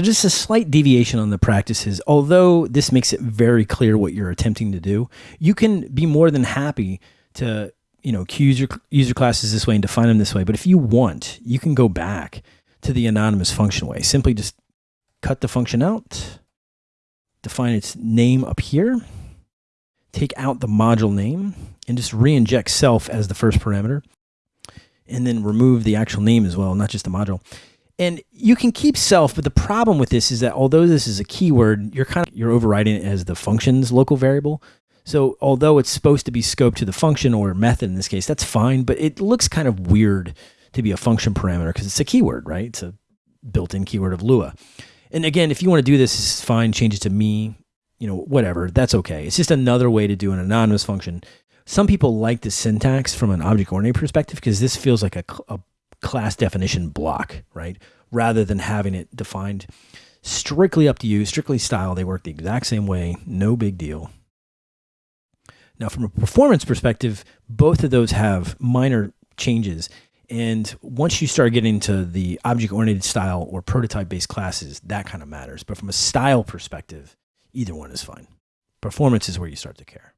Just a slight deviation on the practices, although this makes it very clear what you're attempting to do, you can be more than happy to, you know, use your user classes this way and define them this way. But if you want, you can go back to the anonymous function way. Simply just cut the function out, define its name up here, take out the module name, and just re-inject self as the first parameter, and then remove the actual name as well, not just the module. And you can keep self, but the problem with this is that although this is a keyword, you're kind of you're overriding it as the function's local variable. So although it's supposed to be scoped to the function or method in this case, that's fine, but it looks kind of weird to be a function parameter because it's a keyword, right? It's a built-in keyword of Lua. And again, if you want to do this, it's fine. Change it to me, you know, whatever. That's okay. It's just another way to do an anonymous function. Some people like the syntax from an object-oriented perspective because this feels like a, a class definition block, right? Rather than having it defined strictly up to you, strictly style. They work the exact same way. No big deal. Now, from a performance perspective, both of those have minor changes. And once you start getting to the object oriented style or prototype based classes, that kind of matters. But from a style perspective, either one is fine. Performance is where you start to care.